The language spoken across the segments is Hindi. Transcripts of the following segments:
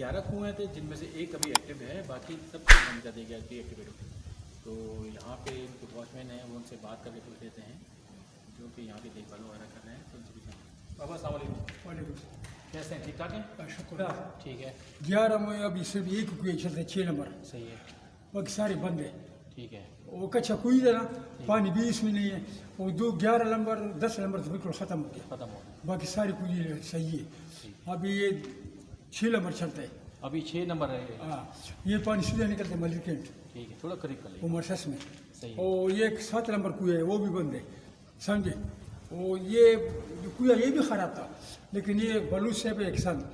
ग्यारह कुएँ थे जिनमें से एक अभी एक्टिव है बाकी सब कुछ बंद कर दिया गया कि एक्टिवेट हो तो यहाँ पे जो वॉचमैन है वो उनसे बात करके पूछ लेते हैं जो कि यहाँ की देखभाल वगैरह कर रहे हैं तो उनसे पूछें बाबा वालेकुम। कैसे हैं? ठीक ठाक हैं? शुक्र ठीक है। ग्यारह में अभी सिर्फ़ एक कुएँ चलते छः नंबर। सही है। बाकी सारे बंद है। ठीक है। वो कच्चा कुई है ना पानी भी इसमें नहीं है। वो दो ग्यारह नंबर दस नंबर तो बिल्कुल ख़त्म हो गया। ख़त्म हो गया। बाकी सारी कुई सही है। अभी ये छः नंबर चलता है। अभी छः नंबर है हाँ ये पानी सीधा निकलता है मलिकेंट ठीक है थोड़ा करीब कर वो लीजिए मरसस में। सही और ये एक सात नंबर कुआ है वो भी बंद है समझे? वो ये कुआ ये भी ख़राब था लेकिन ये बलूच से एक सन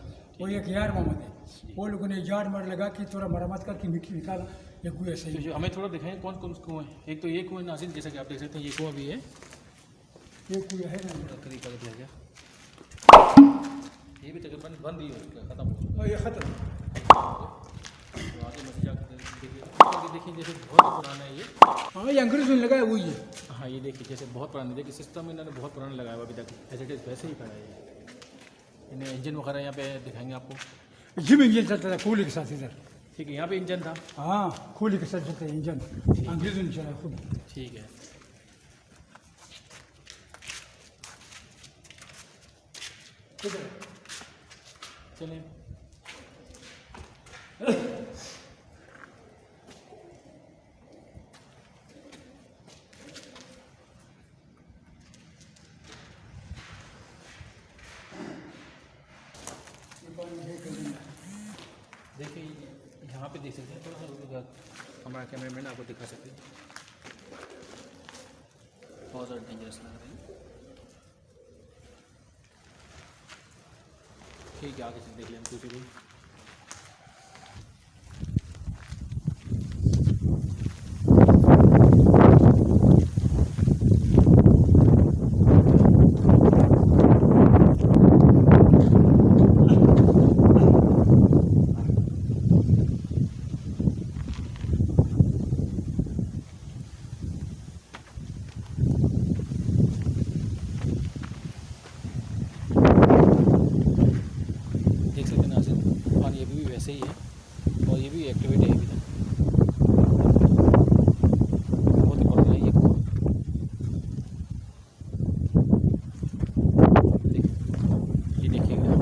वो एक यार मोहम्मद है। वो लोगों ने जार मार लगा के थोड़ा मरम्मत करके मिट्टी निकाला ये तो सही जो हमें थोड़ा दिखाएँ कौन कौन कुएँ हैं? एक तो ये कुएँ नासिर जैसा कि आप देख सकते हैं ये कुआँ भी है। ये कुआ है ना। थोड़ा करीब कर दिया गया ये भी तकरीबन बंद ही हो चुका है ख़त्म हो चुका और ये ख़त्म। तो आगे मसीह आगे देखिए जैसे बहुत पुराना है ये। हाँ ये अंग्रेज़ों ने लगाया वही है हाँ। ये देखिए जैसे बहुत पुराना देखिए सिस्टम इन्होंने बहुत पुराना लगाया हुआ अभी तक। एज इट इज़ वैसे ही खड़ा है इन्हें इंजन वगैरह यहाँ पे दिखाएँगे आपको। जिम इंजन चलता था कोहली के साथ इधर। ठीक है यहाँ पे इंजन था। हाँ कोहली के साथ चलता है इंजन अंग्रेज़ों ने चलाया खुद। ठीक है। चलें। देखिए यहाँ पे देख सकते हैं थोड़ा सा हमारा कैमरा मैन आपको दिखा सकते हैं। बहुत ज़्यादा डेंजरस लग रहा है। ठीक है आगे से देख लें दूसरी देख सकते हैं नाजिन पानी अभी भी वैसे ही है और ये भी एक्टिवेट है अभी तक बहुत ही पुराना है ये कुआँ। देख- ये देखिएगा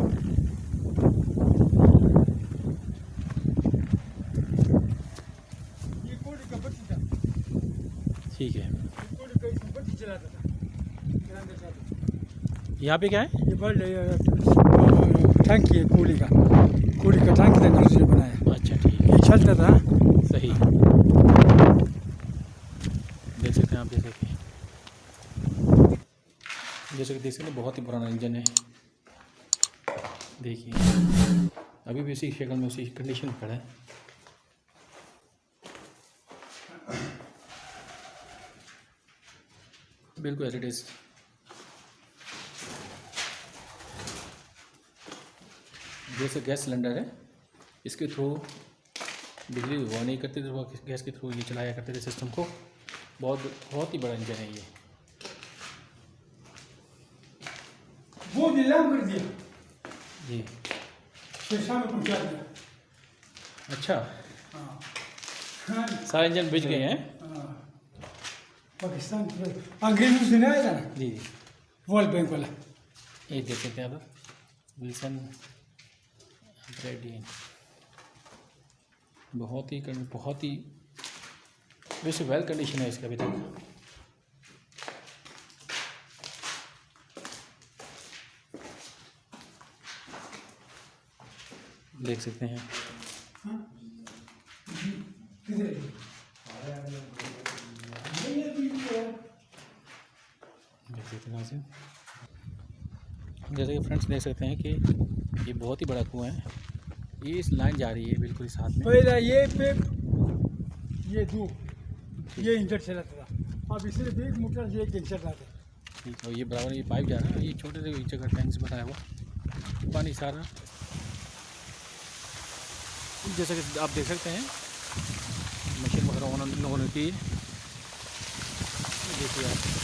ये कोहली का बत्ती था ठीक है कोहली का इसमें बत्ती चलाता था गिरांदे साहब। यहाँ पे क्या है? ये टैंकी है कोहली का। कोहली का टैंक था अंग्रेज़ों ने बनाया। अच्छा ठीक है। चलता था। सही। देख सकते हैं आप जैसे कि जैसे कि देख सकते हैं बहुत ही पुराना इंजन है। देखिए। अभी भी उसी शक्ल में उसी कंडीशन में खड़ा है। बिल्कुल एज इट इज़ जैसे गैस सिलेंडर है इसके थ्रू बिजली हुआ नहीं करते थे वो गैस के थ्रू ये चलाया करते थे सिस्टम को। बहुत बहुत ही बड़ा इंजन है ये। वो नीलाम कर दिया। जी। शेरशाह में पहुँचा दिया। अच्छा। हाँ। हाँ। सारे इंजन बिज गए हैं। हाँ। पाकिस्तान अंग्रेज़ों से नहीं आया था ना जी जी। वर्ल्ड बैंक वाला। ये देख हैं आप विल्सन ब्रेडी बहुत ही बहुत ही वैसे वेल कंडीशन है इसका अभी तक। देख सकते हैं। देख सकते हैं। जैसे कि फ्रेंड्स देख सकते हैं कि ये बहुत ही बड़ा कुआँ है। ये इस लाइन जा रही है बिल्कुल इस हाथ में। पहला ये पे ये दो ये इंजन चलाता था। अब इसलिए भी एक मोटर से एक इंजन चलाता ठीक है और ये बराबर ये पाइप जा रहा है ये छोटे से इंच का टैंक से बनाया हुआ। पानी सारा। जैसे कि आप देख सकते हैं मशीन वगैरह उन्होंने लोगों ने की देखिए आप।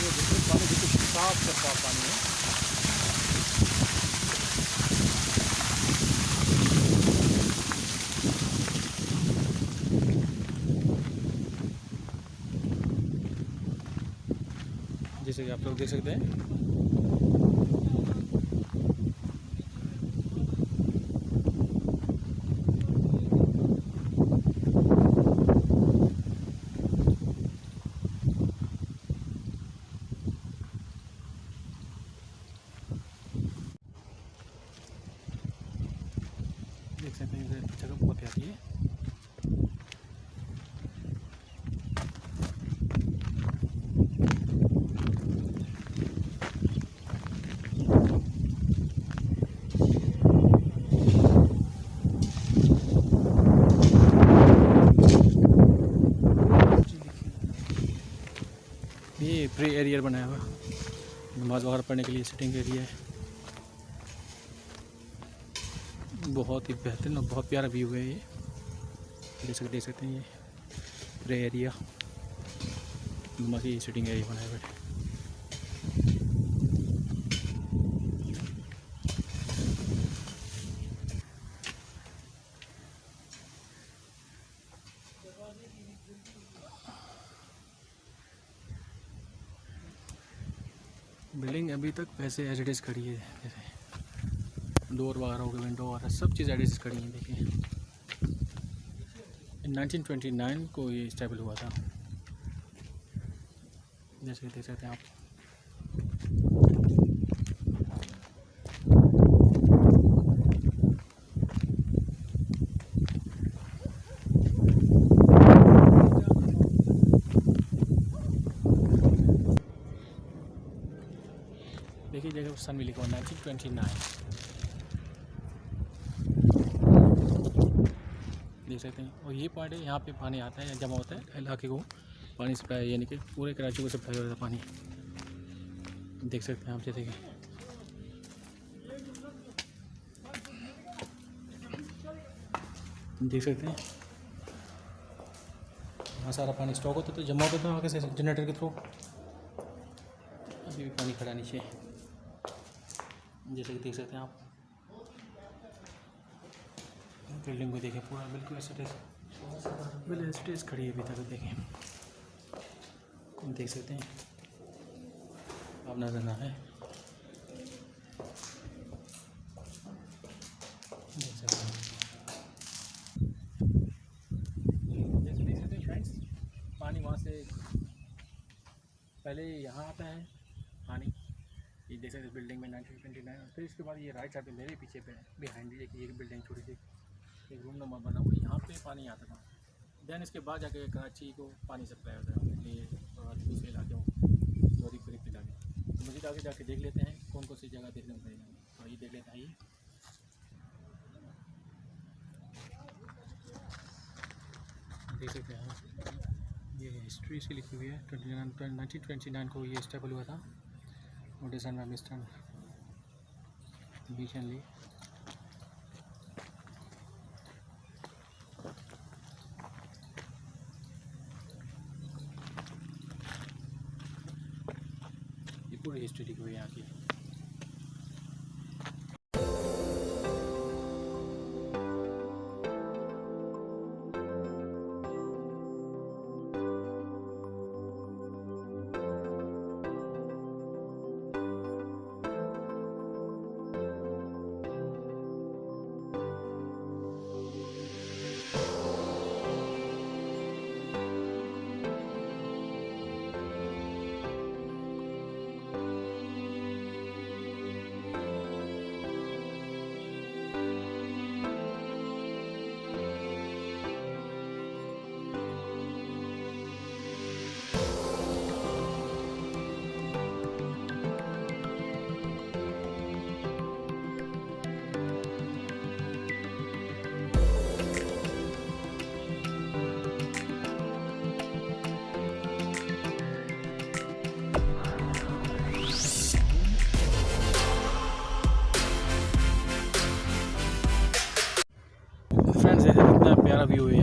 ये देखिए पानी बिल्कुल साफ़ शफाफ पानी है जैसे कि आप लोग देख सकते हैं। देख सकते हैं जगह बहुत प्यारी है। ये प्रे एरियर बनाया हुआ। नमाज़ वगैरह पढ़ने के लिए सिटिंग एरिया है बहुत ही बेहतरीन और बहुत प्यारा व्यू है ये। देख सकते देख सकते हैं ये। प्रे एरिया नमाज़ ये सिटिंग एरिया बनाया हुआ है। बिल्डिंग अभी तक वैसे एज इट इज़ खड़ी है, जैसे डोर वगैरह हो गए विंडो वगैरह सब चीज़ एडिट खड़ी हैं, देखिए। नाइनटीन 1929 को ये स्टेबल हुआ था। जैसे देख सकते हैं आप। सन भी लिखा नाइनटीन ट्वेंटी नाइन देख सकते हैं। और ये पॉइंट है यहाँ पे पानी आता है जमा होता है, इलाके को पानी सप्लाई यानी कि पूरे कराची को सप्लाई हो रहा था पानी। देख सकते हैं आप जैसे कि देख सकते हैं। यहाँ सारा पानी स्टॉक होता तो जमा होता था आगे से जनरेटर के थ्रू अभी भी पानी खड़ा नीचे। जैसे कि देख सकते हैं आप। बिल्डिंग को देखें पूरा, बिल्कुल ऐसे बिल्कुल ऐसे खड़ी है अभी तक, देखें। देख सकते हैं। आप नज़र ना है। देख सकते पानी वहाँ से पहले यहाँ आता है। देख सकते बिल्डिंग में नाइनटीन ट्वेंटी नाइन फिर इसके बाद ये राइट साइड पे मेरे पीछे पे बिहाइंड एक बिल्डिंग छोटी सी, एक रूम नंबर बना हुआ यहाँ पे पानी आता था। देन इसके बाद जाके कराची को पानी सप्लाई होता है। ये दूसरे इलाके गरीब गरीब इलाके। तो मुझे आगे जाके देख लेते हैं, कौन कौन सी जगह देखने को मिलेगी। तो ये देख लेते हैं, आइए। देख सकते हैं ये हिस्ट्री इसकी लिखी हुई है। Twenty nine, nineteen twenty nine को ये स्टेबल हुआ था। और डिज़ाइन बाय मिस्टर बीच ये पूरी हिस्ट्री लिखी हुई है यहाँ की of you